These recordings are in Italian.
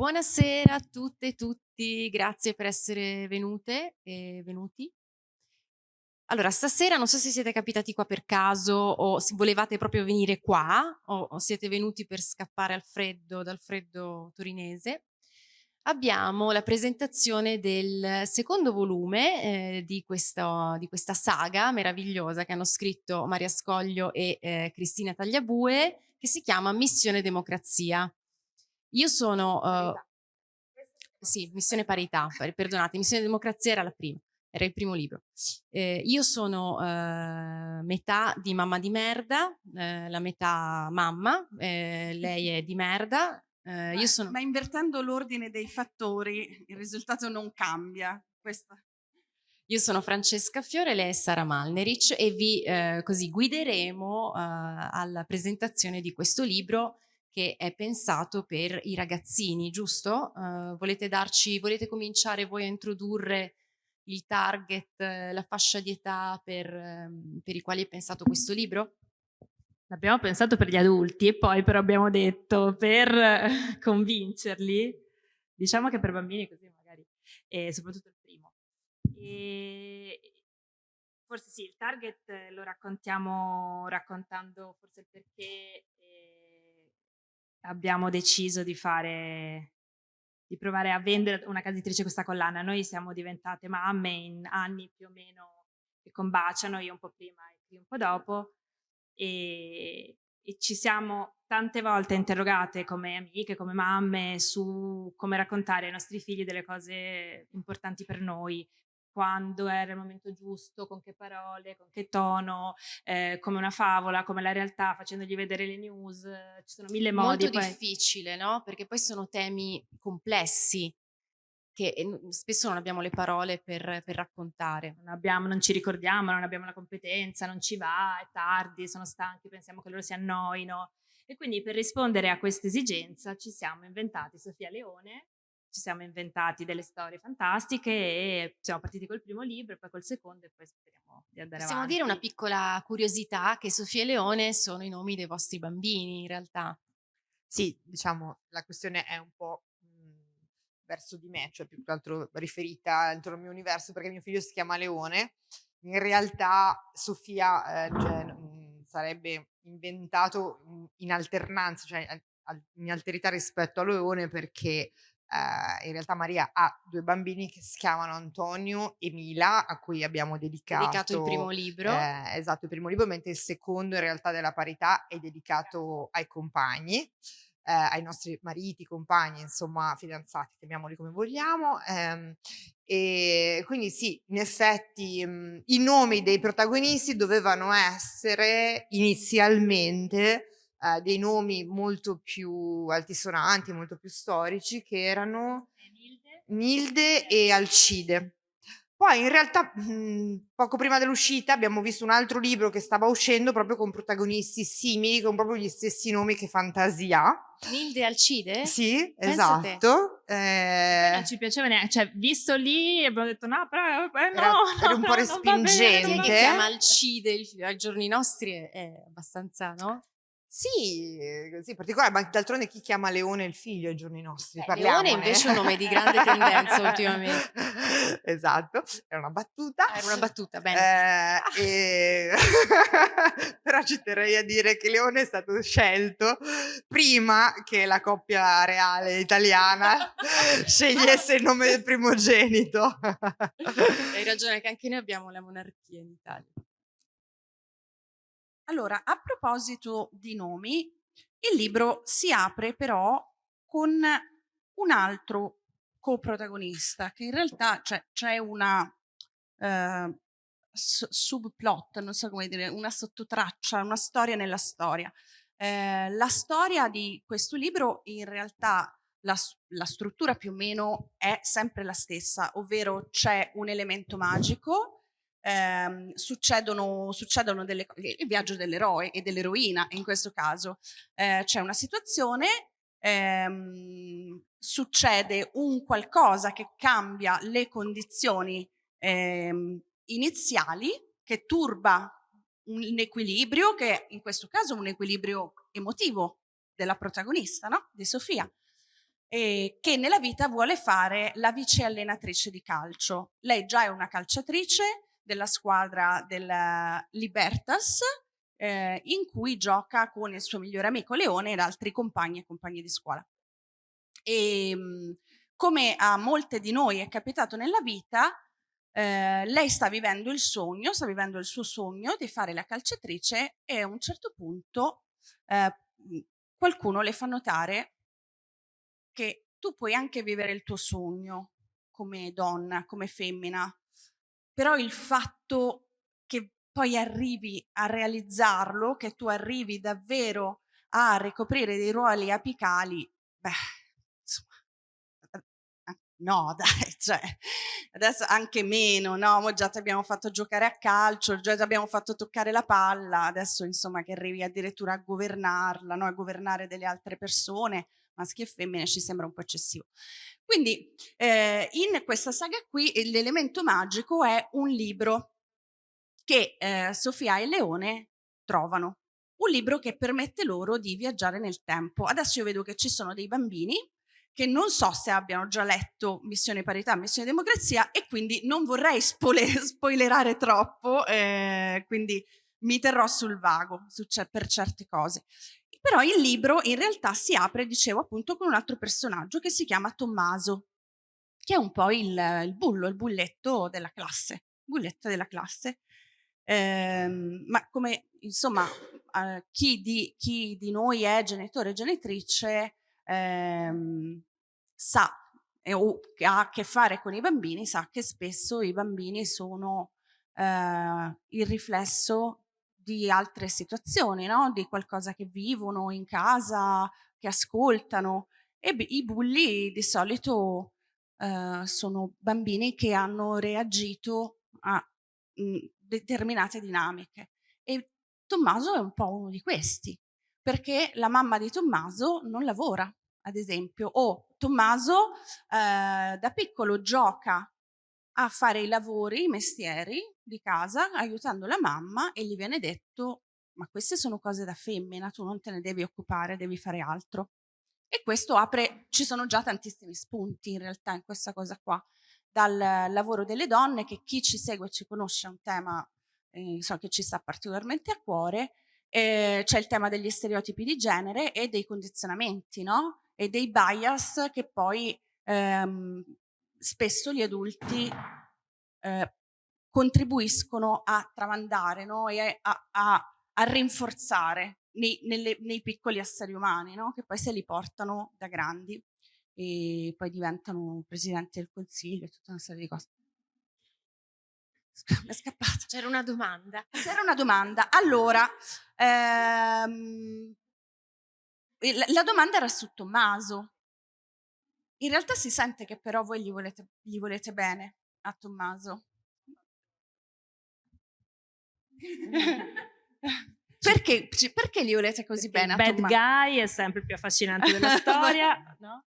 Buonasera a tutte e tutti, grazie per essere venute e venuti. Allora, stasera non so se siete capitati qua per caso o se volevate proprio venire qua o, siete venuti per scappare al freddo, dal freddo torinese. Abbiamo la presentazione del secondo volume eh, di, questo, di, questa saga meravigliosa che hanno scritto Maria Scoglio e eh, Cristina Tagliabue che si chiama Missione Democrazia. Io sono... Uh, sì, Missione Parità, perdonate, Missione Democrazia era la prima, era il primo libro. Eh, io sono uh, metà di mamma di merda, eh, la metà mamma, eh, lei è di merda. Ma, io sono... ma invertendo l'ordine dei fattori il risultato non cambia. Questa... Io sono Francesca Fiore, lei è Sara Malnerich e vi eh, così guideremo eh, alla presentazione di questo libro che è pensato per i ragazzini, giusto? Uh, volete, darci, volete cominciare voi a introdurre il target, la fascia di età per, um, per i quali è pensato questo libro? L'abbiamo pensato per gli adulti e poi però abbiamo detto per convincerli, diciamo che per bambini così magari, e soprattutto il primo. E forse sì, il target lo raccontiamo raccontando forse il perché abbiamo deciso di fare di provare a vendere una casa editrice questa collana. Noi siamo diventate mamme in anni più o meno che combaciano, io un po' prima e qui un po' dopo, e, e ci siamo tante volte interrogate come amiche, come mamme, su come raccontare ai nostri figli delle cose importanti per noi, quando era il momento giusto, con che parole, con che tono, eh, come una favola, come la realtà, facendogli vedere le news, ci sono mille modi. Molto poi. difficile, no? Perché poi sono temi complessi che spesso non abbiamo le parole per, per raccontare. Non, abbiamo, non ci ricordiamo, non abbiamo la competenza, non ci va, è tardi, sono stanchi, pensiamo che loro si annoino. E quindi per rispondere a questa esigenza ci siamo inventati Sofia Leone, ci siamo inventati delle storie fantastiche e siamo partiti col primo libro, poi col secondo e poi speriamo di andare Possiamo avanti. dire una piccola curiosità che Sofia e Leone sono i nomi dei vostri bambini in realtà. Sì, diciamo la questione è un po' mh, verso di me, cioè più che altro riferita intorno al mio universo perché mio figlio si chiama Leone. In realtà Sofia eh, cioè, mh, sarebbe inventato in alternanza, cioè in alterità rispetto a Leone perché eh, in realtà Maria ha due bambini che si chiamano Antonio e Mila, a cui abbiamo dedicato, dedicato il primo libro. Eh, esatto, il primo libro, mentre il secondo in realtà della parità è dedicato ai compagni. Eh, ai nostri mariti, compagni, insomma, fidanzati, chiamiamoli come vogliamo. Ehm, e quindi sì, in effetti mh, mm, i nomi dei protagonisti dovevano essere inizialmente eh, dei nomi molto più altisonanti, molto più storici, che erano Nilde e Alcide. Poi in realtà mh, poco prima dell'uscita abbiamo visto un altro libro che stava uscendo proprio con protagonisti simili, con proprio gli stessi nomi che Fantasia. Nilde e Alcide? Sì, Penso esatto. Eh... Non ci piaceva neanche, cioè visto lì abbiamo detto no, però eh, no, era, era un po' respingente. Chi chiama Alcide ai giorni nostri è, è abbastanza, no? Sì, ehm, sì, particolare, ma d'altronde chi chiama Leone il figlio ai giorni nostri? Eh, Leone invece è un nome di grande tendenza ultimamente. Esatto, era una battuta. Ah, era una battuta, bene. Eh, e... Però ci terrei a dire che Leone è stato scelto prima che la coppia reale italiana scegliesse il nome del primogenito. Hai ragione che anche noi abbiamo la monarchia in Italia. Allora, a proposito di nomi, il libro si apre però con un altro coprotagonista, che in realtà c'è cioè, una eh, subplot, non so come dire, una sottotraccia, una storia nella storia. Eh, la storia di questo libro in realtà la, la, struttura più o meno è sempre la stessa, ovvero c'è un elemento magico ehm, succedono, succedono delle, il viaggio dell'eroe e dell'eroina in questo caso. Eh, c'è una situazione, ehm, succede un qualcosa che cambia le condizioni ehm, iniziali, che turba un equilibrio, che in questo caso è un equilibrio emotivo della protagonista, no? di Sofia. e che nella vita vuole fare la vice allenatrice di calcio. Lei già è una calciatrice della squadra del Libertas, eh, in cui gioca con il suo migliore amico Leone ed altri compagni e compagni di scuola. E ehm, come a molte di noi è capitato nella vita, eh, lei sta vivendo il sogno, sta vivendo il suo sogno di fare la calciatrice e a un certo punto eh, qualcuno le fa notare che tu puoi anche vivere il tuo sogno come donna, come femmina, però il fatto che poi arrivi a realizzarlo, che tu arrivi davvero a ricoprire dei ruoli apicali, beh, insomma, eh, no dai, cioè, adesso anche meno, no? Già ti abbiamo fatto giocare a calcio, già ti abbiamo fatto toccare la palla, adesso insomma che arrivi addirittura a governarla, no? a governare delle altre persone, maschi e femmine ci sembra un po' eccessivo. Quindi eh, in questa saga qui l'elemento magico è un libro che eh, Sofia e Leone trovano. Un libro che permette loro di viaggiare nel tempo. Adesso io vedo che ci sono dei bambini che non so se abbiano già letto Missione Parità, Missione Democrazia e quindi non vorrei spoilerare troppo, eh, quindi mi terrò sul vago su, per certe cose. Però il libro in realtà si apre, dicevo appunto, con un altro personaggio che si chiama Tommaso, che è un po' il, il bullo, il bulletto della classe, bulletto della classe. Ehm, ma come insomma eh, chi, di, chi, di, noi è genitore e genitrice ehm, sa eh, o ha a che fare con i bambini sa che spesso i bambini sono eh, il riflesso di altre situazioni, no? di qualcosa che vivono in casa, che ascoltano. E i bulli di solito eh, sono bambini che hanno reagito a mh, determinate dinamiche. E Tommaso è un po' uno di questi, perché la mamma di Tommaso non lavora, ad esempio, o Tommaso eh, da piccolo gioca a fare i lavori, i mestieri di casa, aiutando la mamma e gli viene detto ma queste sono cose da femmina, tu non te ne devi occupare, devi fare altro. E questo apre, ci sono già tantissimi spunti in realtà in questa cosa qua, dal lavoro delle donne, che chi ci segue e ci conosce è un tema eh, so che ci sta particolarmente a cuore, eh, c'è il tema degli stereotipi di genere e dei condizionamenti, no? E dei bias che poi ehm, spesso gli adulti eh, contribuiscono a tramandare no? e a, a, a rinforzare nei, nelle, nei, piccoli esseri umani, no? che poi se li portano da grandi e poi diventano presidente del consiglio e tutta una serie di cose. è scappato. C'era una domanda. C'era una domanda. Allora, ehm, la, la domanda era su Tommaso. In realtà si sente che però voi gli volete, gli volete bene a Tommaso. perché, perché, gli volete così perché bene Tommaso? bad guy è sempre più affascinante della storia, no?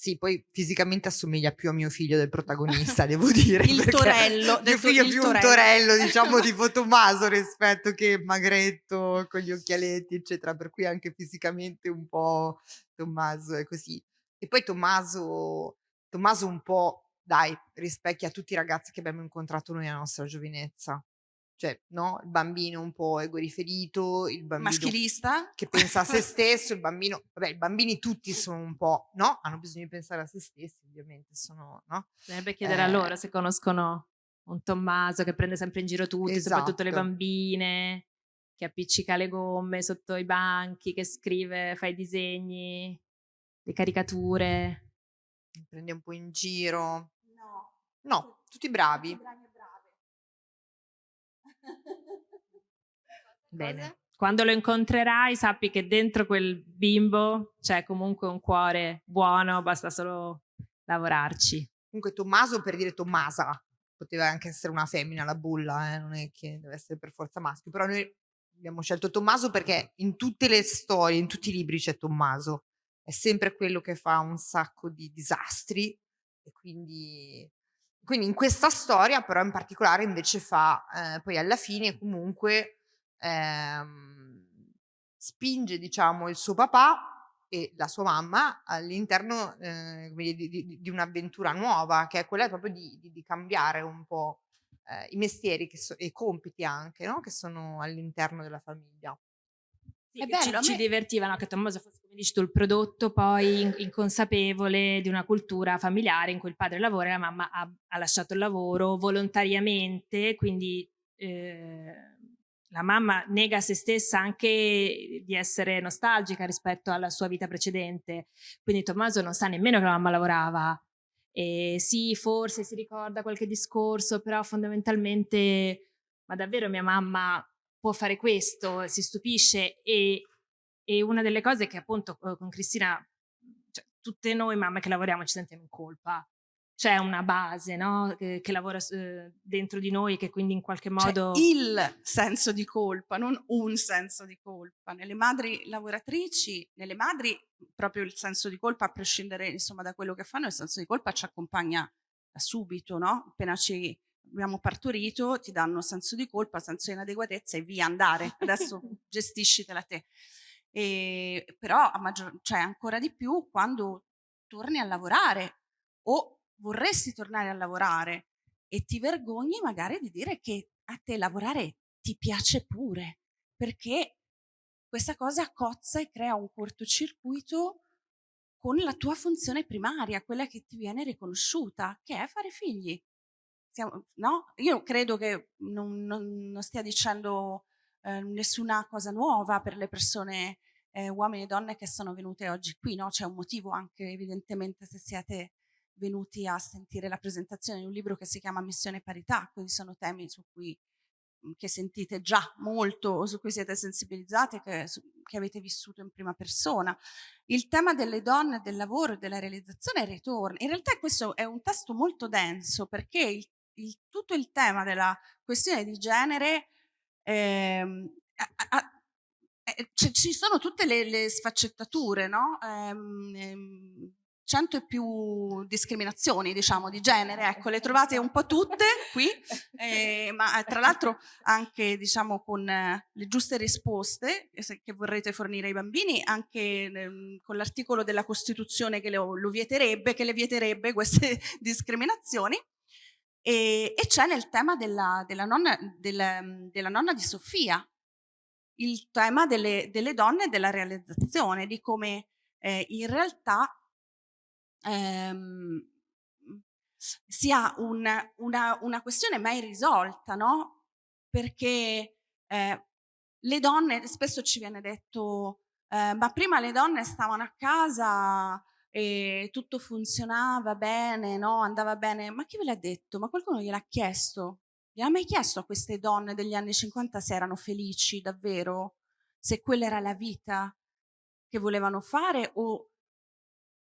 Sì, poi fisicamente assomiglia più a mio figlio del protagonista, devo dire. il torello. Mio figlio è più torello. un torello, diciamo, tipo Tommaso rispetto che magretto, con gli occhialetti, eccetera. Per cui anche fisicamente un po' Tommaso è così. E poi Tommaso, Tommaso un po', dai, rispecchia tutti i ragazzi che abbiamo incontrato noi nella nostra giovinezza. Cioè, no? Il bambino un po' egoriferito, il bambino maschilista che pensa a se stesso, il bambino, vabbè, i bambini tutti sono un po', no? Hanno bisogno di pensare a se stessi, ovviamente, sono, no? Bisognerebbe chiedere eh, a loro se conoscono un Tommaso che prende sempre in giro tutti, esatto. soprattutto le esatto. bambine, che appiccica le gomme sotto i banchi, che scrive, fa i disegni le caricature. Mi prende un po' in giro. No. No, tutti bravi. Tutti bravi Bene. Quando lo incontrerai sappi che dentro quel bimbo c'è comunque un cuore buono, basta solo lavorarci. Comunque Tommaso per dire Tommasa, poteva anche essere una femmina la bulla, eh? non è che deve essere per forza maschio, però noi abbiamo scelto Tommaso perché in tutte le storie, in tutti i libri c'è Tommaso è sempre quello che fa un sacco di disastri e quindi, quindi in questa storia però in particolare invece fa eh, poi alla fine comunque ehm, spinge diciamo il suo papà e la sua mamma all'interno eh, di, di, di, un'avventura nuova, che è quella proprio di, di cambiare un po' eh, i mestieri so, e i compiti anche, no? che sono all'interno della famiglia. Sì, bello, ci, ci divertivano che Tommaso fosse, come dici tu, il prodotto poi inconsapevole di una cultura familiare in cui il padre lavora e la mamma ha, ha lasciato il lavoro volontariamente, quindi eh, la mamma nega a se stessa anche di essere nostalgica rispetto alla sua vita precedente, quindi Tommaso non sa nemmeno che la mamma lavorava. E sì, forse si ricorda qualche discorso, però fondamentalmente, ma davvero mia mamma può fare questo, si stupisce e, e una delle cose che appunto eh, con Cristina, cioè, tutte noi mamme che lavoriamo ci sentiamo in colpa, c'è una base no? che, che, lavora eh, dentro di noi che quindi in qualche modo... C'è il senso di colpa, non un senso di colpa. Nelle madri lavoratrici, nelle madri proprio il senso di colpa, a prescindere insomma, da quello che fanno, il senso di colpa ci accompagna da subito, no? appena ci abbiamo partorito, ti danno senso di colpa, senso di inadeguatezza e via andare, adesso gestiscitela te. E, però a maggior, cioè ancora di più quando torni a lavorare o vorresti tornare a lavorare e ti vergogni magari di dire che a te lavorare ti piace pure, perché questa cosa cozza e crea un cortocircuito con la tua funzione primaria, quella che ti viene riconosciuta, che è fare figli stiamo, no? Io credo che non, non, non stia dicendo eh, nessuna cosa nuova per le persone, eh, uomini e donne che sono venute oggi qui, no? C'è un motivo anche evidentemente se siete venuti a sentire la presentazione di un libro che si chiama Missione Parità, quindi sono temi su cui mm, che sentite già molto, su cui siete sensibilizzate, che, che avete vissuto in prima persona. Il tema delle donne, del lavoro e della realizzazione ritorna. In realtà questo è un testo molto denso perché il il, tutto il tema della questione di genere ehm, a, a, eh, ci sono tutte le, le sfaccettature, no? Ehm, ehm, cento e più discriminazioni, diciamo, di genere, ecco, le trovate un po' tutte qui, eh, ma tra l'altro anche, diciamo, con eh, le giuste risposte che vorrete fornire ai bambini, anche eh, con l'articolo della Costituzione che lo, lo vieterebbe, che le vieterebbe queste discriminazioni. E, e c'è nel tema della, della, nonna, del, della, nonna, di Sofia, il tema delle, delle donne e della realizzazione, di come eh, in realtà ehm, sia un, una, una, questione mai risolta, no? Perché eh, le donne, spesso ci viene detto, eh, ma prima le donne stavano a casa e tutto funzionava bene, no? andava bene, ma chi ve l'ha detto? Ma qualcuno gliel'ha chiesto? Gli ha mai chiesto a queste donne degli anni 50 se erano felici davvero? Se quella era la vita che volevano fare o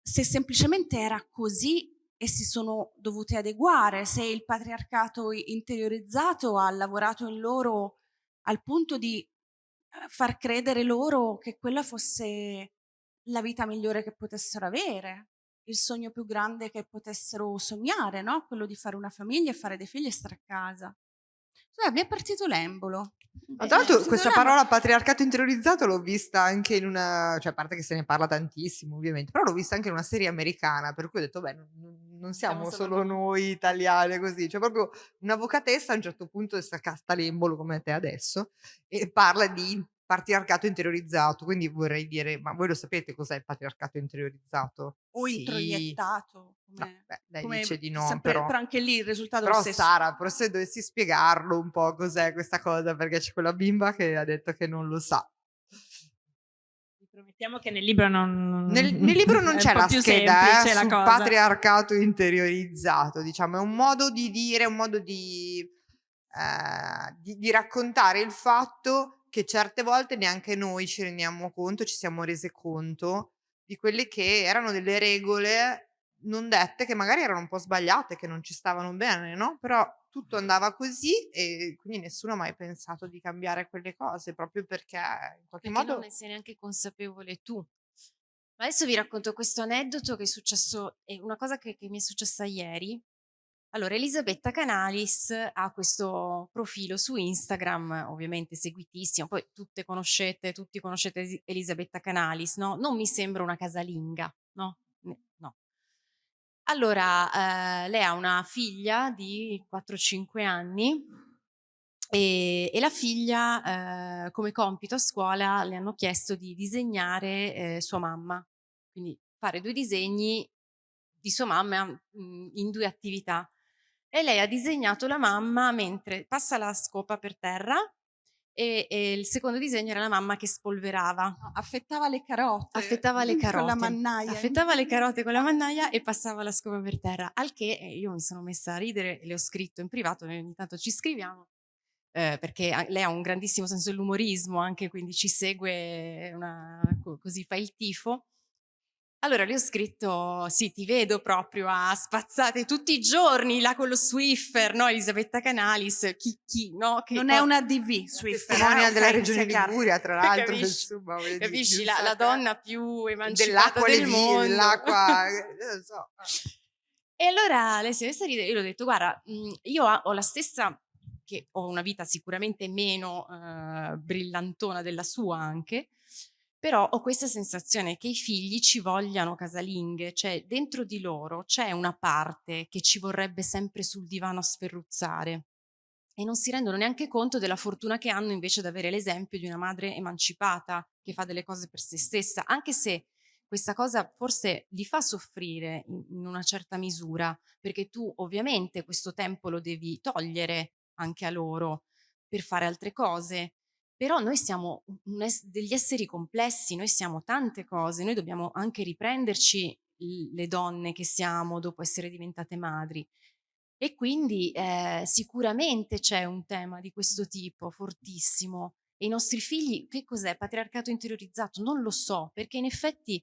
se semplicemente era così e si sono dovute adeguare, se il patriarcato interiorizzato ha lavorato in loro al punto di eh, far credere loro che quella fosse la vita migliore che potessero avere, il sogno più grande che potessero sognare, no? quello di fare una famiglia e fare dei figli e stare a casa. Cioè, mi è partito l'embolo. Ma tra l'altro questa parola patriarcato interiorizzato l'ho vista anche in una, cioè a parte che se ne parla tantissimo ovviamente, però l'ho vista anche in una serie americana, per cui ho detto beh non, non siamo, siamo solo noi italiane così, cioè proprio un'avvocatessa a un certo punto sta casta l'embolo come te adesso e parla di patriarcato interiorizzato, quindi vorrei dire, ma voi lo sapete cos'è il patriarcato interiorizzato? O sì. introiettato, no, beh, lei come dice di no, sempre, però, però, anche lì il risultato però è lo stesso. Sara, però se dovessi spiegarlo un po' cos'è questa cosa, perché c'è quella bimba che ha detto che non lo sa. Promettiamo che nel libro non... Nel, nel libro non c'è la scheda eh, sul cosa. patriarcato interiorizzato, diciamo, è un modo di dire, un modo di, eh, di, di raccontare il fatto che certe volte neanche noi ci rendiamo conto, ci siamo rese conto di quelle che erano delle regole non dette, che magari erano un po' sbagliate, che non ci stavano bene, no? Però tutto andava così e quindi nessuno ha mai pensato di cambiare quelle cose, proprio perché in qualche perché modo... non ne sei neanche consapevole tu. Ma adesso vi racconto questo aneddoto che è successo, è una cosa che, che mi è successa ieri. Allora, Elisabetta Canalis ha questo profilo su Instagram, ovviamente seguitissimo, poi tutte conoscete, tutti conoscete Elisabetta Canalis, no? Non mi sembra una casalinga, no? No. Allora, eh, lei ha una figlia di 4-5 anni e, e, la figlia, eh, come compito a scuola, le hanno chiesto di disegnare eh, sua mamma, quindi fare due disegni di sua mamma mm, in due attività e lei ha disegnato la mamma mentre passa la scopa per terra e, e il secondo disegno era la mamma che spolverava. affettava le carote. Affettava le carote. Con la mannaia. Affettava le carote con la mannaia e passava la scopa per terra. Al che eh, io mi sono messa a ridere, le ho scritto in privato, ogni tanto ci scriviamo. Eh, perché lei ha un grandissimo senso dell'umorismo anche, quindi ci segue una, così fa il tifo. Allora le ho scritto, sì, ti vedo proprio a spazzate tutti i giorni là con lo Swiffer, no? Elisabetta Canalis, chi, chi, no? Che, non è una DV, Swiffer. Testimonia eh, della regione Liguria, tra l'altro. Capisci, capisci la, la, donna più emancipata del mondo. Dell'acqua, so. E allora lei si è messa a ridere, io le ho detto, guarda, io ho la stessa, che ho una vita sicuramente meno eh, brillantona della sua anche, però ho questa sensazione che i figli ci vogliano casalinghe, cioè dentro di loro c'è una parte che ci vorrebbe sempre sul divano a sferruzzare e non si rendono neanche conto della fortuna che hanno invece ad avere l'esempio di una madre emancipata che fa delle cose per se stessa, anche se questa cosa forse li fa soffrire in, una certa misura, perché tu ovviamente questo tempo lo devi togliere anche a loro per fare altre cose, però noi siamo es degli esseri complessi, noi siamo tante cose, noi dobbiamo anche riprenderci le donne che siamo dopo essere diventate madri. E quindi eh, sicuramente c'è un tema di questo tipo fortissimo. E i nostri figli, che cos'è? Patriarcato interiorizzato? Non lo so, perché in effetti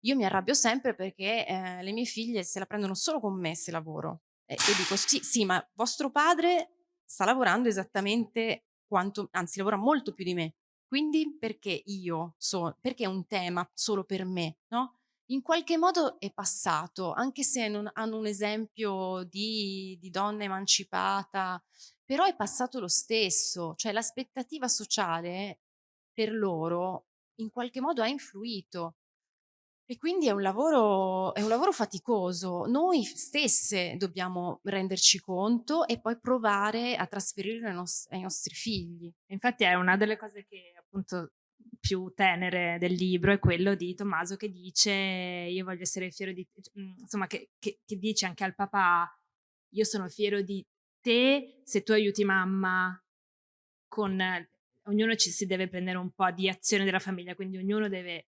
io mi arrabbio sempre perché eh, le mie figlie se la prendono solo con me se lavoro. E, e dico, sì, sì, ma vostro padre sta lavorando esattamente quanto, anzi lavora molto più di me. Quindi perché io so, perché è un tema solo per me, no? In qualche modo è passato, anche se non hanno un esempio di, di donna emancipata, però è passato lo stesso, cioè l'aspettativa sociale per loro in qualche modo ha influito e quindi è un, lavoro, è un lavoro faticoso. Noi stesse dobbiamo renderci conto e poi provare a trasferirlo ai, nos- ai nostri figli. Infatti è una delle cose che appunto più tenere del libro è quello di Tommaso che dice io voglio essere fiero di te, mm, insomma che, che, che dice anche al papà io sono fiero di te se tu aiuti mamma con ognuno ci si deve prendere un po' di azione della famiglia, quindi ognuno deve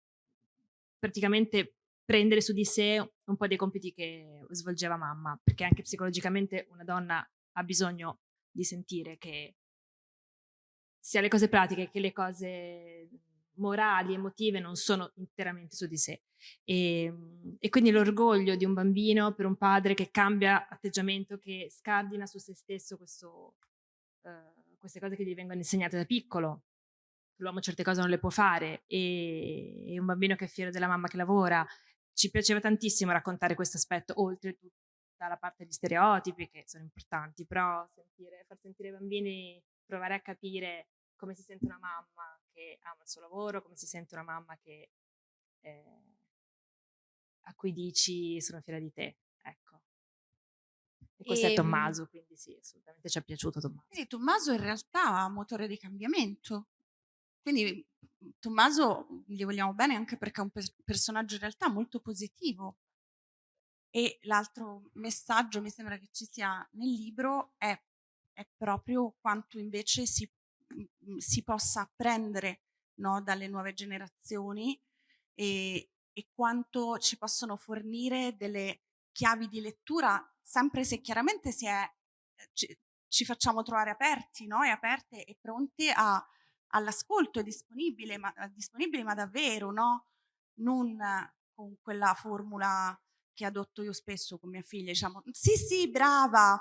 praticamente prendere su di sé un po' dei compiti che svolgeva mamma, perché anche psicologicamente una donna ha bisogno di sentire che sia le cose pratiche che le cose morali, emotive non sono interamente su di sé. E, ehm, e, quindi l'orgoglio di un bambino per un padre che cambia atteggiamento, che scardina su se stesso questo, uh, queste cose che gli vengono insegnate da piccolo, l'uomo certe cose non le può fare e, e un bambino che è fiero della mamma che lavora. Ci piaceva tantissimo raccontare questo aspetto, oltre tutta la parte di stereotipi che sono importanti, però sentire, far sentire i bambini, provare a capire come si sente una mamma che ama il suo lavoro, come si sente una mamma che, eh, a cui dici sono fiera di te, ecco. E questo e, è ehm Tommaso, quindi sì, assolutamente ci è piaciuto Tommaso. Quindi Tommaso in realtà ha motore di cambiamento, quindi mhmm, Tommaso gli vogliamo bene anche perché è un personaggio in realtà molto positivo. E l'altro messaggio mi sembra che ci sia nel libro è, è proprio quanto invece si, mhmm, si possa apprendere no, dalle nuove generazioni e, e quanto ci possono fornire delle chiavi di lettura, sempre se chiaramente si è, ci, ci facciamo trovare aperti no? e aperte e pronti a all'ascolto è disponibile ma, eh, disponibile, ma davvero, no? Non con quella formula che adotto io spesso con mia figlia, diciamo, sì, sì, brava,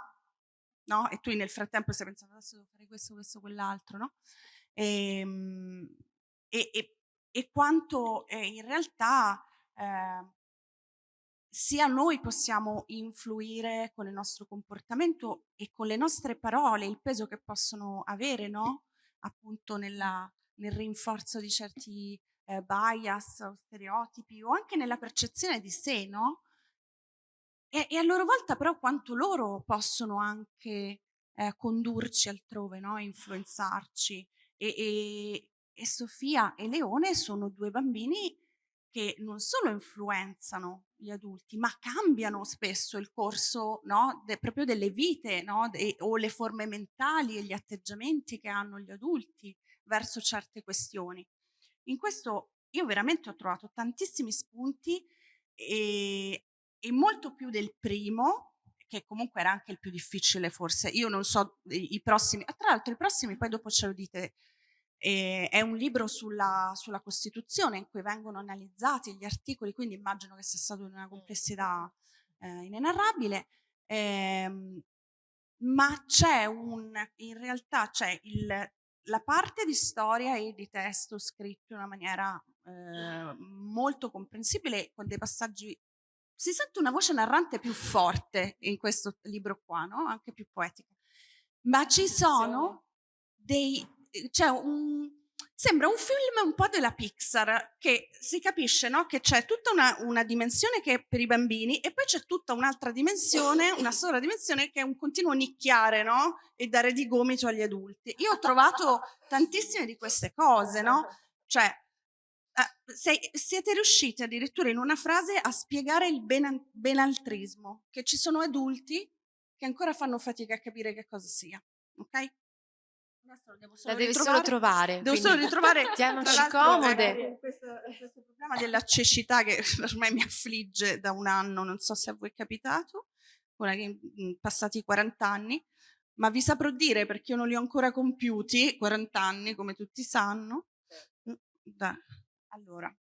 no? E tu nel frattempo stai pensando, adesso devo fare questo, questo, quell'altro, no? Ehm, e, e, e, quanto eh, in realtà eh, sia noi possiamo influire con il nostro comportamento e con le nostre parole, il peso che possono avere, no? Appunto nella, nel rinforzo di certi eh, bias o stereotipi o anche nella percezione di sé, no? E, e a loro volta però quanto loro possono anche eh, condurci altrove, no? influenzarci. E, e, e Sofia e Leone sono due bambini che non solo influenzano gli adulti, ma cambiano spesso il corso no, de, proprio delle vite no, de, o le forme mentali e gli atteggiamenti che hanno gli adulti verso certe questioni. In questo io veramente ho trovato tantissimi spunti e, e molto più del primo, che comunque era anche il più difficile forse. Io non so i, prossimi, tra l'altro i prossimi poi dopo ce lo dite e è un libro sulla, sulla, Costituzione in cui vengono analizzati gli articoli, quindi immagino che sia stato di una complessità eh, inenarrabile. Eh, ma c'è un, in realtà c'è il, la parte di storia e di testo scritto in una maniera eh, molto comprensibile, con dei passaggi. Si sente una voce narrante più forte in questo libro qua, no? anche più poetica. Ma ci sono dei, c'è un, sembra un film un po' della Pixar, che si capisce no? che c'è tutta una, una, dimensione che è per i bambini e poi c'è tutta un'altra dimensione, una sola dimensione che è un continuo nicchiare no? e dare di gomito agli adulti. Io ho trovato tantissime di queste cose, no? Cioè, eh, sei, siete riusciti addirittura in una frase a spiegare il ben, benaltrismo, che ci sono adulti che ancora fanno fatica a capire che cosa sia, ok? la devi solo trovare. Devo solo ritrovare. Tiamoci comode. Questo, questo problema della cecità che ormai mi affligge da un anno, non so se a voi è capitato, passati 40 anni, ma vi saprò dire perché io non li ho ancora compiuti, 40 anni come tutti sanno. Mm, da, allora,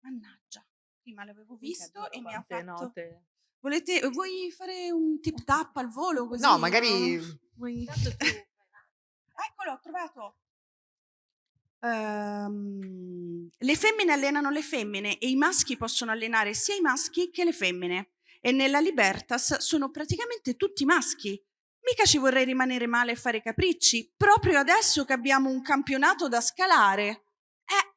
mannaggia, prima l'avevo visto e mi ha fatto... Note. Volete, vuoi fare un tip tap al volo così? No, magari... No? Vuoi... Eccolo, ho trovato. Um, le femmine allenano le femmine e i maschi possono allenare sia i maschi che le femmine. E nella Libertas sono praticamente tutti maschi. Mica ci vorrei rimanere male e fare capricci, proprio adesso che abbiamo un campionato da scalare. Eh,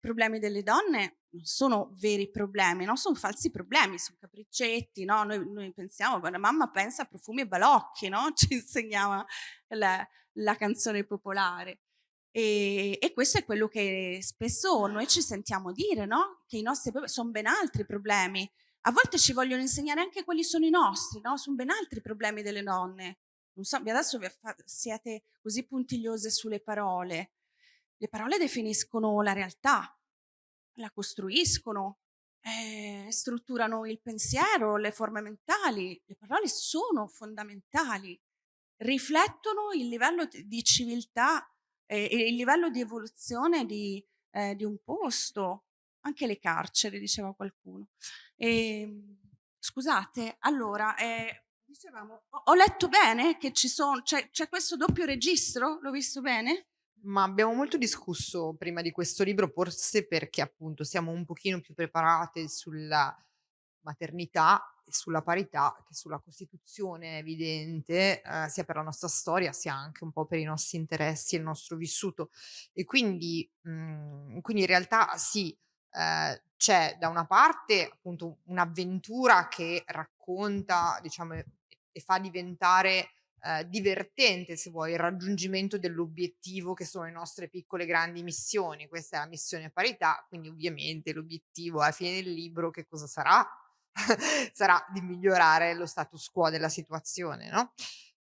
problemi delle donne non sono veri problemi, no? sono falsi problemi, sono capriccetti, no? noi, noi pensiamo, la mamma pensa a profumi e balocchi, no? ci insegnava la, la canzone popolare. E, e, questo è quello che spesso noi ci sentiamo dire, no? Che i nostri sono ben altri problemi. A volte ci vogliono insegnare anche quali sono i nostri, no? Sono ben altri problemi delle donne. Non so, adesso siete così puntigliose sulle parole. Le parole definiscono la realtà, la costruiscono, eh, strutturano il pensiero, le forme mentali. Le parole sono fondamentali riflettono il livello di civiltà e, e il livello di evoluzione di, eh, di, un posto, anche le carceri, diceva qualcuno. E, ehm, scusate, allora, eh, dicevamo, ho, letto bene che ci sono, c'è questo doppio registro, l'ho visto bene? Ma abbiamo molto discusso prima di questo libro, forse perché appunto siamo un pochino più preparate sulla maternità e sulla parità che sulla Costituzione evidente, eh, sia per la nostra storia sia anche un po' per i nostri interessi e il nostro vissuto. E quindi, mh, mhmm, quindi in realtà sì, eh, c'è da una parte appunto un'avventura che racconta, diciamo, e fa diventare eh, divertente, se vuoi, il raggiungimento dell'obiettivo che sono le nostre piccole grandi missioni. Questa è la missione parità, quindi ovviamente l'obiettivo alla fine del libro che cosa sarà? sarà di migliorare lo status quo della situazione, no?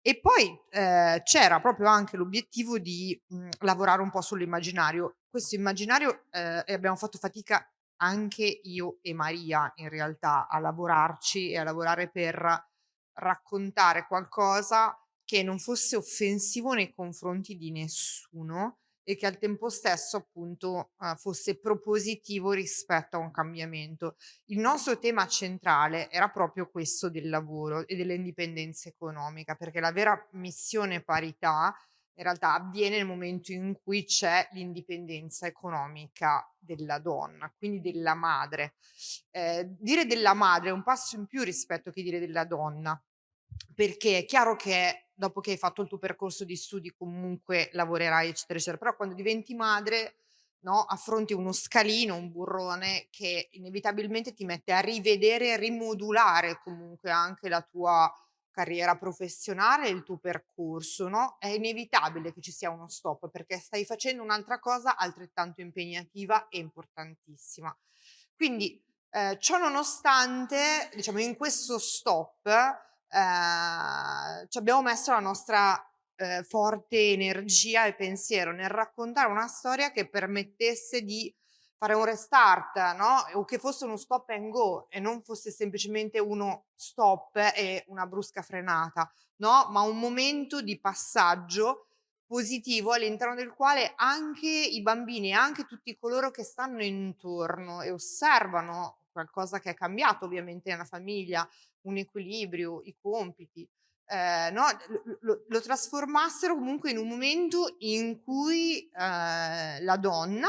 E poi eh, c'era proprio anche l'obiettivo di mh, lavorare un po' sull'immaginario. Questo immaginario eh, abbiamo fatto fatica anche io e Maria in realtà a lavorarci e a lavorare per raccontare qualcosa che non fosse offensivo nei confronti di nessuno e che al tempo stesso appunto eh, fosse propositivo rispetto a un cambiamento. Il nostro tema centrale era proprio questo del lavoro e dell'indipendenza economica, perché la vera missione parità in realtà avviene nel momento in cui c'è l'indipendenza economica della donna, quindi della madre. Eh, dire della madre è un passo in più rispetto che dire della donna, perché è chiaro che dopo che hai fatto il tuo percorso di studi comunque lavorerai eccetera eccetera, però quando diventi madre no, affronti uno scalino, un burrone che inevitabilmente ti mette a rivedere e rimodulare comunque anche la tua carriera professionale, il tuo percorso, no? È inevitabile che ci sia uno stop perché stai facendo un'altra cosa altrettanto impegnativa e importantissima. Quindi, eh, ciò nonostante, diciamo, in questo stop eh, ci abbiamo messo la nostra eh, forte energia e pensiero nel raccontare una storia che permettesse di fare un restart, no? O che fosse uno stop and go e non fosse semplicemente uno stop e una brusca frenata, no? Ma un momento di passaggio positivo all'interno del quale anche i bambini e anche tutti coloro che stanno intorno e osservano qualcosa che è cambiato ovviamente nella famiglia, un equilibrio, i compiti, eh, no? lo, lo, trasformassero comunque in un momento in cui eh, la donna,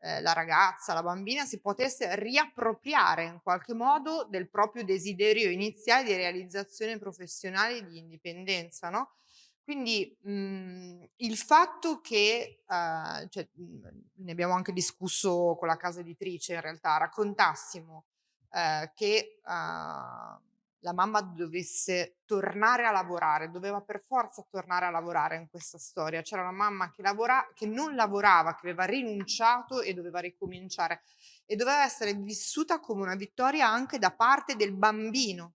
eh, la ragazza, la bambina si potesse riappropriare in qualche modo del proprio desiderio iniziale di realizzazione professionale e di indipendenza. No? Quindi mh, mhmm, il fatto che, uh, cioè, mh, ne abbiamo anche discusso con la casa editrice in realtà, raccontassimo uh, che uh, la mamma dovesse tornare a lavorare, doveva per forza tornare a lavorare in questa storia. C'era una mamma che, lavora, che non lavorava, che aveva rinunciato e doveva ricominciare e doveva essere vissuta come una vittoria anche da parte del bambino,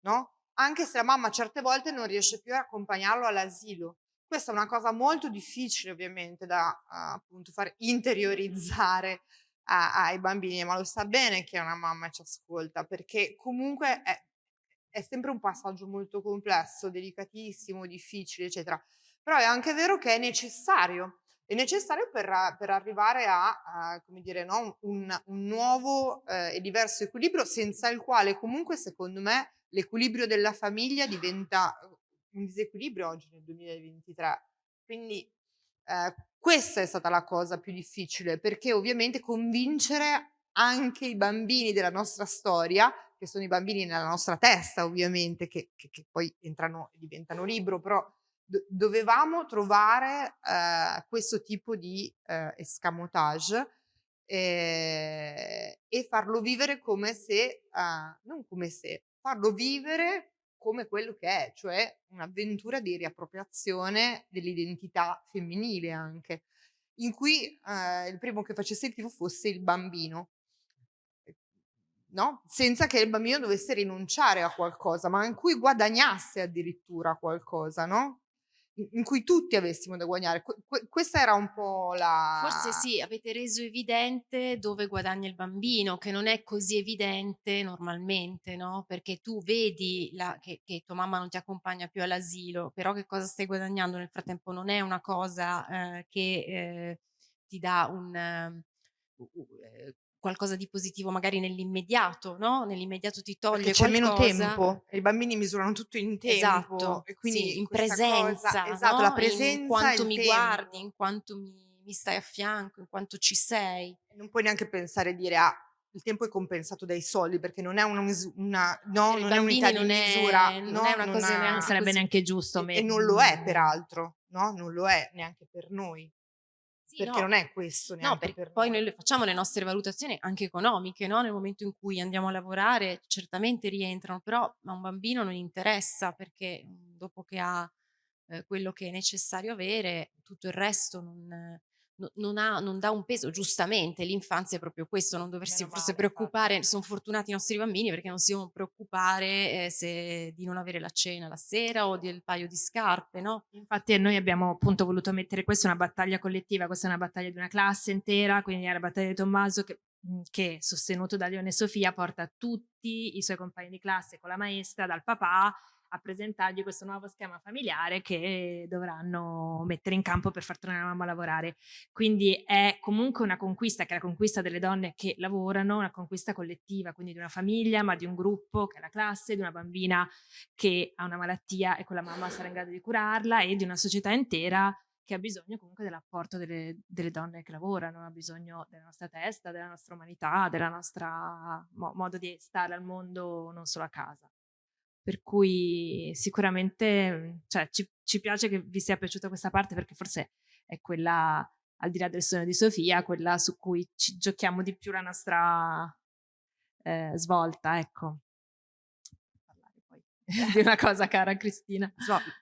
no? Anche se la mamma certe volte non riesce più a accompagnarlo all'asilo. Questa è una cosa molto difficile ovviamente da appunto far interiorizzare ai bambini, ma lo sa bene che una mamma ci ascolta perché comunque è, è sempre un passaggio molto complesso, delicatissimo, difficile, eccetera. Però è anche vero che è necessario, è necessario per, per arrivare a, a, dire, no, un, un nuovo eh, e diverso equilibrio, senza il quale comunque, secondo me, l'equilibrio della famiglia diventa un disequilibrio oggi nel 2023. Quindi eh, questa è stata la cosa più difficile, perché ovviamente convincere anche i bambini della nostra storia che sono i bambini nella nostra testa ovviamente, che, che, che poi entrano e diventano libro, però do, dovevamo trovare eh, questo tipo di eh, escamotage eh, e farlo vivere come se, non come se, farlo vivere come quello che è, cioè un'avventura di riappropriazione dell'identità femminile anche, in cui eh, il primo che facesse il tifo fosse il bambino no? senza che il bambino dovesse rinunciare a qualcosa, ma in cui guadagnasse addirittura qualcosa, no? in cui tutti avessimo da guadagnare. Que questa era un po' la... Forse sì, avete reso evidente dove guadagna il bambino, che non è così evidente normalmente, no? Perché tu vedi la, che, che, tua mamma non ti accompagna più all'asilo, però che cosa stai guadagnando nel frattempo non è una cosa eh, che eh, ti dà un... Uh, qualcosa di positivo magari nell'immediato, no? Nell'immediato ti toglie c'è meno tempo, i bambini misurano tutto in tempo. Esatto, e quindi sì, in presenza, cosa, esatto, no? la presenza in quanto mi tempo. guardi, in quanto mi, mi, stai a fianco, in quanto ci sei. Non puoi neanche pensare e dire ah, il tempo è compensato dai soldi perché non è una, una no, non è unità non di misura, è, no, non è una cosa ha, neanche sarebbe così. neanche giusto. E, e non lo è peraltro, no? Non lo è neanche per noi. Sì, perché no. non è questo No, perché per poi noi. facciamo le nostre valutazioni anche economiche, no? Nel momento in cui andiamo a lavorare certamente rientrano, però a un bambino non interessa perché mhmm, dopo che ha eh, quello che è necessario avere, tutto il resto non, no, non, ha, non dà un peso, giustamente, l'infanzia è proprio questo, non doversi Meno forse male, infatti. preoccupare, sono fortunati i nostri bambini perché non si devono preoccupare eh, se, di non avere la cena la sera o del paio di scarpe, no? Infatti noi abbiamo appunto voluto mettere questa una battaglia collettiva, questa è una battaglia di una classe intera, quindi è la battaglia di Tommaso che che sostenuto da Leone Sofia porta tutti i suoi compagni di classe con la maestra, dal papà, a presentargli questo nuovo schema familiare che dovranno mettere in campo per far tornare la mamma a lavorare. Quindi è comunque una conquista, che è la conquista delle donne che lavorano, una conquista collettiva, quindi di una famiglia, ma di un gruppo che è la classe, di una bambina che ha una malattia e quella mamma sarà in grado di curarla e di una società intera che ha bisogno comunque dell'apporto delle, delle, donne che lavorano, ha bisogno della nostra testa, della nostra umanità, del nostro mo modo di stare al mondo, non solo a casa. Per cui sicuramente cioè, ci, ci, piace che vi sia piaciuta questa parte perché forse è quella, al di là del sogno di Sofia, quella su cui ci giochiamo di più la nostra eh, svolta, ecco. Di una cosa cara Cristina.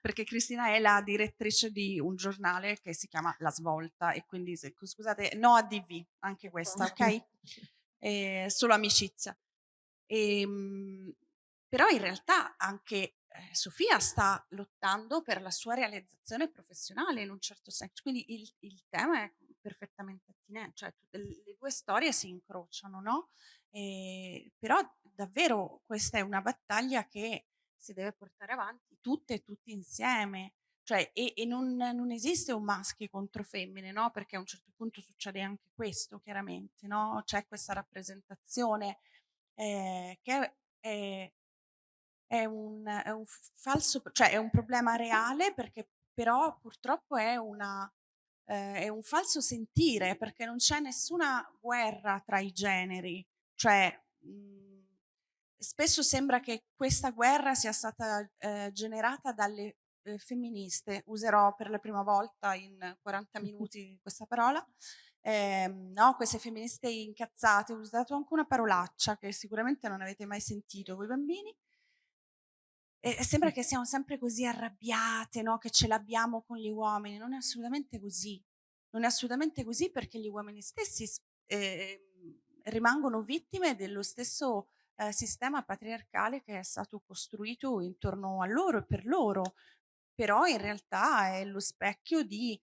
Perché Cristina è la direttrice di un giornale che si chiama La Svolta e quindi scusate, no ADV, anche questa, ok? Eh, solo amicizia. E, ehm, però in realtà anche eh, Sofia sta lottando per la sua realizzazione professionale in un certo senso, quindi il, il tema è perfettamente attinente, cioè le due storie si incrociano, no? E, però davvero questa è una battaglia che si deve portare avanti tutte e tutti insieme, cioè, e, e non, non, esiste un maschio contro femmine, no? Perché a un certo punto succede anche questo, chiaramente, no? C'è questa rappresentazione eh, che è, è un, è un falso, cioè è un problema reale perché però purtroppo è, una, eh, è un falso sentire perché non c'è nessuna guerra tra i generi, cioè mh, mhmm, spesso sembra che questa guerra sia stata eh, generata dalle eh, femministe, userò per la prima volta in 40 minuti questa parola, eh, no, queste femministe incazzate, ho usato anche una parolaccia che sicuramente non avete mai sentito voi bambini, e sembra che siamo sempre così arrabbiate, no? che ce l'abbiamo con gli uomini. Non è assolutamente così. Non è assolutamente così perché gli uomini stessi eh, rimangono vittime dello stesso eh, sistema patriarcale che è stato costruito intorno a loro e per loro. Però in realtà è lo specchio di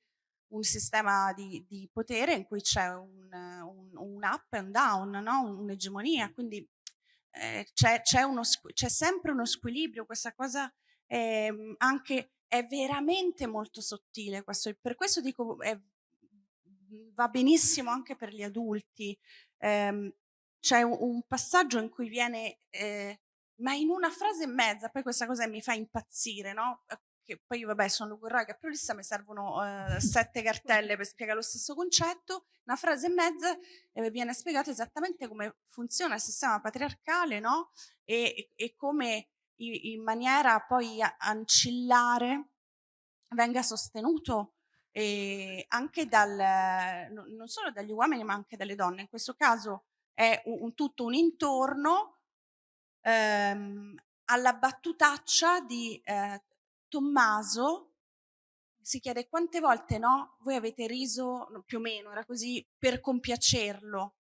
un sistema di, di potere in cui c'è un, un, un, up and down, no? un'egemonia. Quindi eh, c'è, sempre uno squilibrio, questa cosa è, ehm, anche, è veramente molto sottile. Questo, per questo dico, è, va benissimo anche per gli adulti. Eh, c'è un, un, passaggio in cui viene, eh, ma in una frase e mezza, poi questa cosa mi fa impazzire, no? Che poi vabbè sono logorroica pluralista, mi servono eh, sette cartelle per spiegare lo stesso concetto, una frase e mezza eh, viene spiegato esattamente come funziona il sistema patriarcale no? e, e come in maniera poi ancillare venga sostenuto eh, anche dal, non solo dagli uomini ma anche dalle donne. In questo caso è un, un tutto un intorno ehm, alla battutaccia di eh, Tommaso si chiede quante volte no, voi avete riso, più o meno era così, per compiacerlo.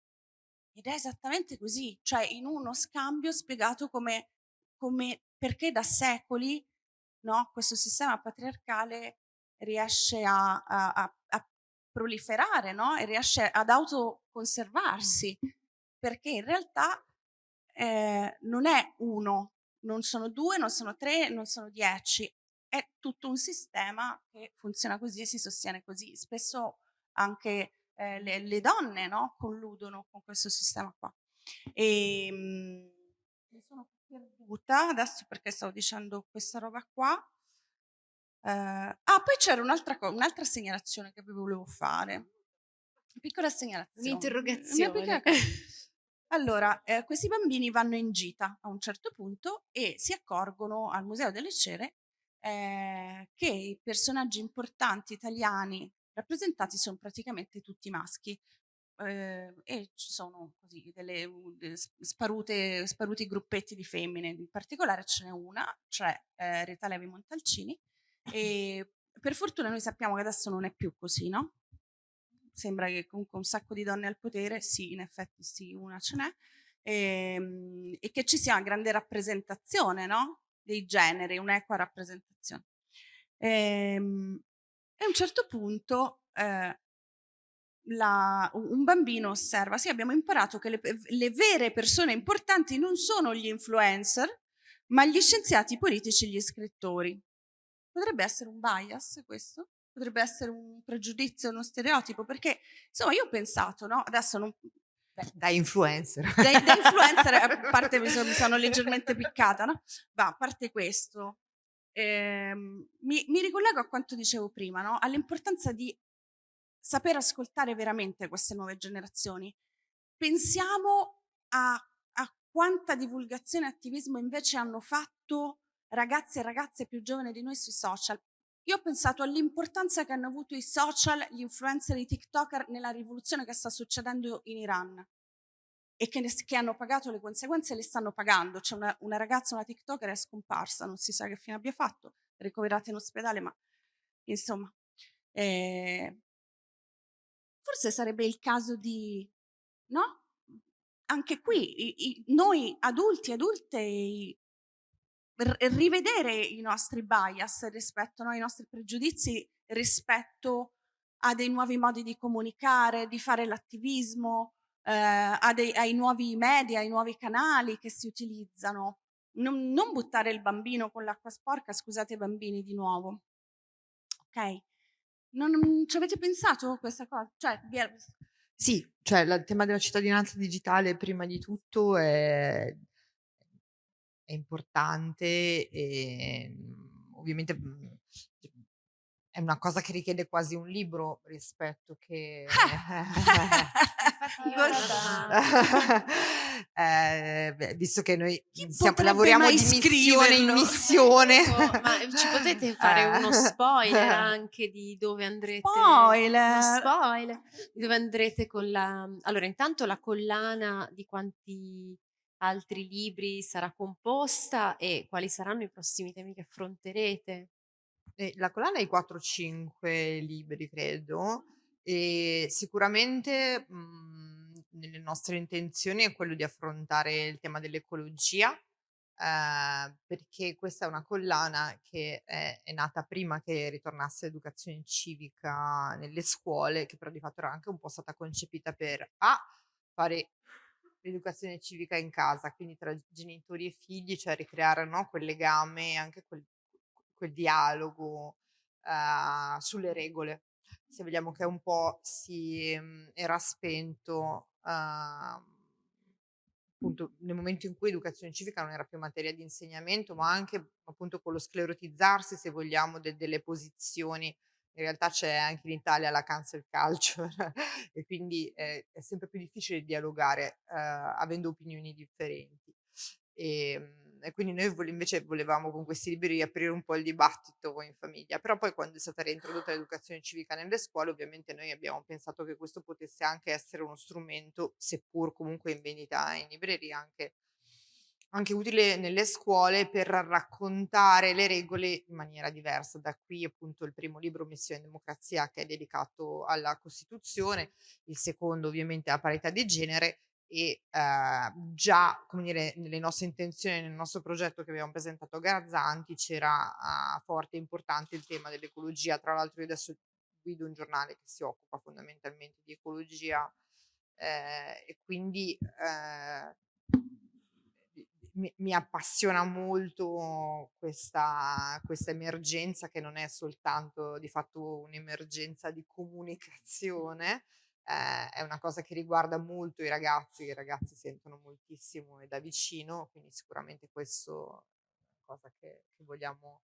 Ed è esattamente così, cioè in uno scambio spiegato come, come perché da secoli no, questo sistema patriarcale riesce a, a, a, a proliferare no? e riesce ad autoconservarsi, perché in realtà eh, non è uno, non sono due, non sono tre, non sono dieci, è tutto un sistema che funziona così e si sostiene così. Spesso anche eh, le, le, donne no, colludono con questo sistema qua. E, mh, mhmm, mi sono perduta adesso perché stavo dicendo questa roba qua. Uh, ah, poi c'era un'altra, un'altra segnalazione che vi volevo fare. Una piccola segnalazione. Un'interrogazione. Allora, eh, questi bambini vanno in gita a un certo punto e si accorgono al Museo delle Cere eh, che i personaggi importanti italiani rappresentati sono praticamente tutti maschi. Eh, e ci sono così delle, sparute, sparuti gruppetti di femmine, in particolare ce n'è una, cioè eh, Rita Levi Montalcini, e per fortuna noi sappiamo che adesso non è più così, no? Sembra che comunque un sacco di donne al potere, sì, in effetti sì, una ce n'è, e, ehm, e che ci sia una grande rappresentazione, no? Dei generi, un'equa rappresentazione. E, ehm, e, a un certo punto eh, la, un bambino osserva, sì abbiamo imparato che le, le vere persone importanti non sono gli influencer, ma gli scienziati politici e gli scrittori. Potrebbe essere un bias questo? Potrebbe essere un pregiudizio, uno stereotipo? Perché insomma io ho pensato, no? Adesso non, da influencer. Da, da influencer, a parte mi sono, mi sono leggermente piccata, no? Ma a parte questo, ehm, mi, mi, ricollego a quanto dicevo prima, no? all'importanza di saper ascoltare veramente queste nuove generazioni. Pensiamo a, a quanta divulgazione e attivismo invece hanno fatto ragazzi e ragazze più giovani di noi sui social. Io ho pensato all'importanza che hanno avuto i social, gli influencer, i TikToker nella rivoluzione che sta succedendo in Iran e che, ne, che hanno pagato le conseguenze e le stanno pagando. C'è una, una, ragazza, una TikToker è scomparsa, non si sa che fine abbia fatto, ricoverata in ospedale, ma insomma. Eh, forse sarebbe il caso di, no? Anche qui, i, i, noi adulti adulte rivedere i nostri bias rispetto, ai nostri pregiudizi rispetto a dei nuovi modi di comunicare, di fare l'attivismo, eh, ai nuovi media, ai nuovi canali che si utilizzano. Non, non buttare il bambino con l'acqua sporca, scusate i bambini di nuovo. Ok? Non, ci avete pensato questa cosa? Cioè, sì, cioè il tema della cittadinanza digitale prima di tutto è è importante e mhmm, ovviamente mhmm, è una cosa che richiede quasi un libro rispetto che eh, beh, visto che noi siamo, lavoriamo di missione in missione. Ecco, ma ci potete fare uno spoiler anche di dove andrete spoiler! spoiler di dove andrete con la allora intanto la collana di quanti altri libri sarà composta e quali saranno i prossimi temi che affronterete? Eh, la collana i 4-5 libri, credo, e sicuramente mh, mhmm, nelle nostre intenzioni è quello di affrontare il tema dell'ecologia, eh, perché questa è una collana che è, è, nata prima che ritornasse l'educazione civica nelle scuole, che però di fatto era anche un po' stata concepita per A, fare l'educazione civica in casa, quindi tra genitori e figli, cioè ricreare no, quel legame, anche quel, quel dialogo uh, sulle regole. Se vediamo che un po' si um, era spento uh, appunto nel momento in cui educazione civica non era più materia di insegnamento, ma anche appunto con lo sclerotizzarsi, se vogliamo, de- delle posizioni in realtà c'è anche in Italia la cancel culture e quindi è, è, sempre più difficile dialogare eh, avendo opinioni differenti. E, ehm, e quindi noi vole, invece volevamo con questi libri aprire un po' il dibattito in famiglia, però poi quando è stata reintrodotta l'educazione civica nelle scuole ovviamente noi abbiamo pensato che questo potesse anche essere uno strumento, seppur comunque in vendita in libreria, anche anche utile nelle scuole per raccontare le regole in maniera diversa. Da qui appunto il primo libro Missione Democrazia che è dedicato alla Costituzione, il secondo ovviamente alla parità di genere e eh, già come dire nelle nostre intenzioni, nel nostro progetto che abbiamo presentato a Garzanti c'era uh, forte e importante il tema dell'ecologia. Tra l'altro io adesso guido un giornale che si occupa fondamentalmente di ecologia eh, e quindi eh, mi, mi appassiona molto questa, questa emergenza che non è soltanto di fatto un'emergenza di comunicazione, eh, è una cosa che riguarda molto i ragazzi, i ragazzi sentono moltissimo e da vicino, quindi sicuramente questo è una cosa che, che vogliamo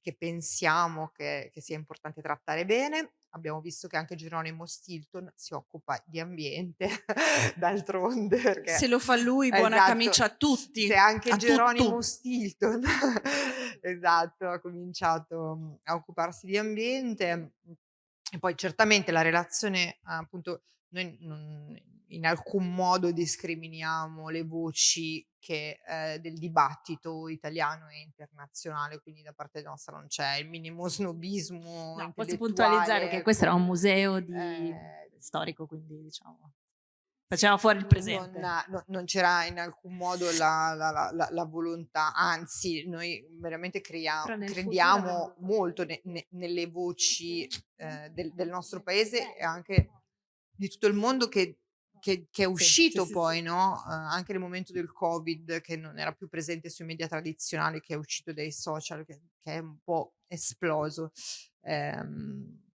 che pensiamo che, che sia importante trattare bene abbiamo visto che anche Geronimo Stilton si occupa di ambiente, d'altronde. Perché, Se lo fa lui, buona esatto, camicia a tutti. Se anche Geronimo tutto. Stilton, esatto, ha cominciato mm, a occuparsi di ambiente. E poi certamente la relazione, appunto, noi non, in alcun modo discriminiamo le voci che, eh, del dibattito italiano e internazionale, quindi da parte nostra non c'è il minimo snobismo. No, posso puntualizzare che questo era un museo di... eh, storico, quindi diciamo facciamo fuori il presente. Non, no, non c'era in alcun modo la, la, la, la volontà, anzi noi veramente creiamo, crediamo molto ne, ne, nelle voci eh, del, del, nostro paese e anche di tutto il mondo che che, che, è uscito sì, sì, poi, sì. no? Uh, anche nel momento del Covid, che non era più presente sui media tradizionali, che è uscito dai social, che, che è un po' esploso. Um,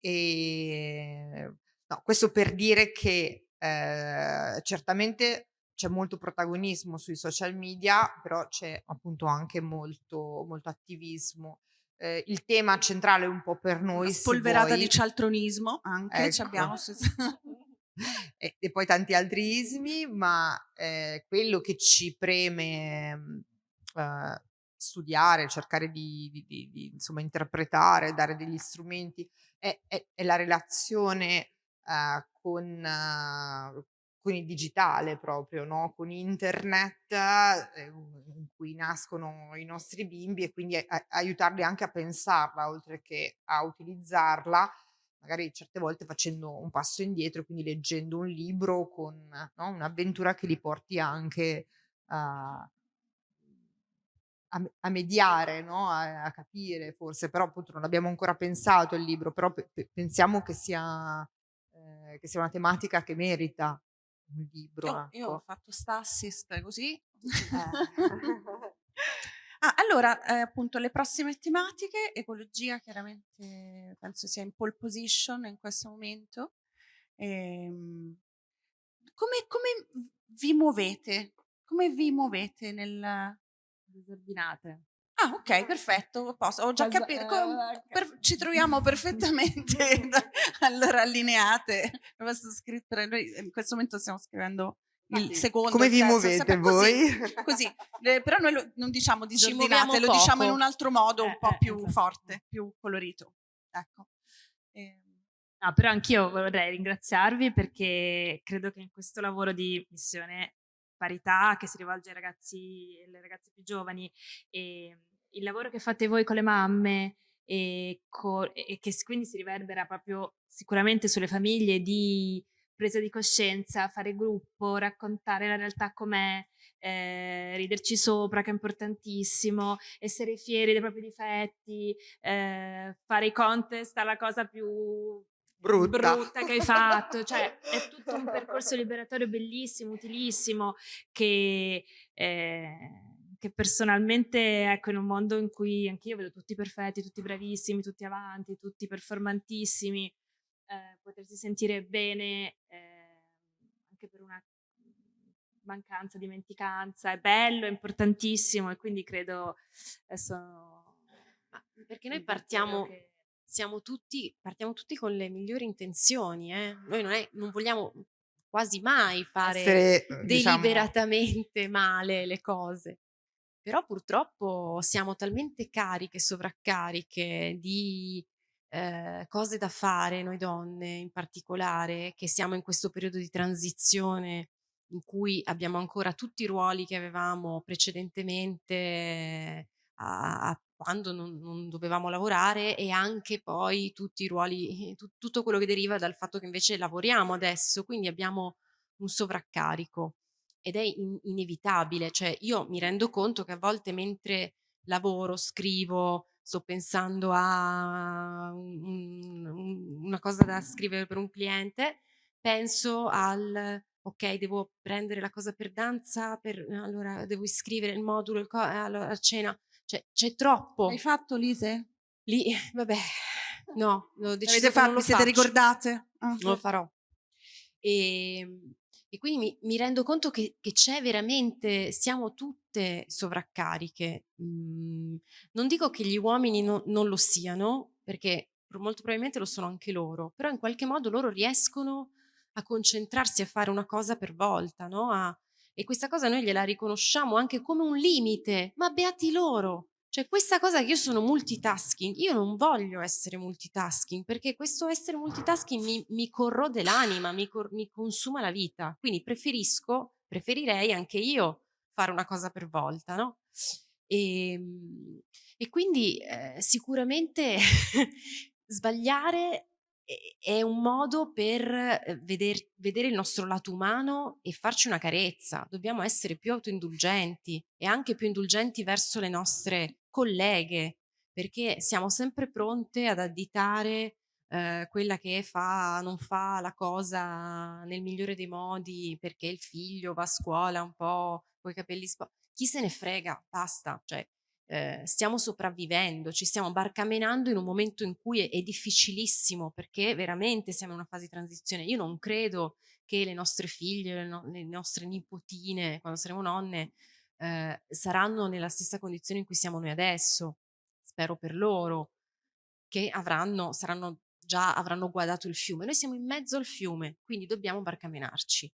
e no, questo per dire che eh, certamente c'è molto protagonismo sui social media, però c'è appunto anche molto, molto attivismo. Eh, il tema centrale un po' per noi. Una spolverata vuoi, di cialtronismo anche, ecco. abbiamo e, e, poi tanti altri ismi, ma eh, quello che ci preme eh, studiare, cercare di, di, di, di, insomma interpretare, dare degli strumenti, è, è, è la relazione eh, con, uh, con il digitale proprio, no? con internet eh, in cui nascono i nostri bimbi e quindi a, aiutarli anche a pensarla oltre che a utilizzarla magari certe volte facendo un passo indietro, quindi leggendo un libro con no, un'avventura che li porti anche a, a, a mediare, no? a, a, capire forse, però appunto non abbiamo ancora pensato il libro, però pe- pensiamo che sia, eh, che sia una tematica che merita un libro. Io, ecco. io ho fatto sta assist così. Eh. Ah, allora, eh, appunto, le prossime tematiche, ecologia chiaramente penso sia in pole position in questo momento. Ehm, come, come, vi muovete? Come vi muovete nel... Disordinate. Ah, ok, perfetto. Posso, ho già capito. Eh, Per, ci troviamo perfettamente allora allineate. Scritto, in questo momento stiamo scrivendo il secondo. Come vi terzo, muovete voi? Così, così. Eh, però noi lo, non diciamo disordinate, lo diciamo in un altro modo un eh, po' eh, più esatto. forte, più colorito. Ecco. Eh. No, però anch'io vorrei ringraziarvi perché credo che in questo lavoro di missione parità che si rivolge ai ragazzi e alle ragazze più giovani e il lavoro che fate voi con le mamme e, co- e che quindi si riverbera proprio sicuramente sulle famiglie di presa di coscienza, fare gruppo, raccontare la realtà com'è, eh, riderci sopra, che è importantissimo, essere fieri dei propri difetti, eh, fare i contest alla cosa più brutta. brutta che hai fatto, cioè è tutto un percorso liberatorio bellissimo, utilissimo, che, eh, che personalmente, ecco, in un mondo in cui anch'io vedo tutti perfetti, tutti bravissimi, tutti avanti, tutti performantissimi, eh, potersi sentire bene eh, anche per una mancanza, dimenticanza, è bello, è importantissimo e quindi credo adesso... Perché noi partiamo, che... siamo tutti, partiamo tutti con le migliori intenzioni, eh? noi non, è, non vogliamo quasi mai fare Essere, deliberatamente diciamo... male le cose. Però purtroppo siamo talmente cariche, sovraccariche di eh, cose da fare, noi donne in particolare, che siamo in questo periodo di transizione in cui abbiamo ancora tutti i ruoli che avevamo precedentemente a, a quando non, non, dovevamo lavorare e anche poi tutti i ruoli, tu, tutto quello che deriva dal fatto che invece lavoriamo adesso, quindi abbiamo un sovraccarico ed è in, inevitabile, cioè io mi rendo conto che a volte mentre lavoro, scrivo, sto pensando a un, un, una cosa da scrivere per un cliente, penso al ok, devo prendere la cosa per danza, per, allora devo iscrivere il modulo, il co- allora, a cena, cioè c'è troppo. Hai fatto Lise? Lì, vabbè, no, l'ho deciso Avete fatto, non lo siete faccio. ricordate? Ah. Non lo farò. E, e quindi mi, mi, rendo conto che, che, c'è veramente, siamo tutte sovraccariche. Mm, non dico che gli uomini no, non lo siano, perché molto probabilmente lo sono anche loro, però in qualche modo loro riescono a concentrarsi a fare una cosa per volta, no? A, e questa cosa noi gliela riconosciamo anche come un limite, ma beati loro. Cioè questa cosa che io sono multitasking, io non voglio essere multitasking perché questo essere multitasking mi, mi corrode l'anima, mi, cor mi consuma la vita. Quindi preferisco, preferirei anche io fare una cosa per volta, no? E, e quindi eh, sicuramente sbagliare è un modo per veder, vedere il nostro lato umano e farci una carezza. Dobbiamo essere più autoindulgenti e anche più indulgenti verso le nostre colleghe, perché siamo sempre pronte ad additare ehm, quella che fa non fa la cosa nel migliore dei modi perché il figlio va a scuola un po' coi capelli spo chi se ne frega, basta, cioè, ehm, stiamo sopravvivendo, ci stiamo barcamenando in un momento in cui è è difficilissimo, perché veramente siamo in una fase di transizione. Io non credo che le nostre figlie, le no le nostre nipotine, quando saremo nonne, ehm, saranno nella stessa condizione in cui siamo noi adesso. Spero per loro, che avranno saranno già avranno guadato il fiume. Noi siamo in mezzo al fiume, quindi dobbiamo barcamenarci.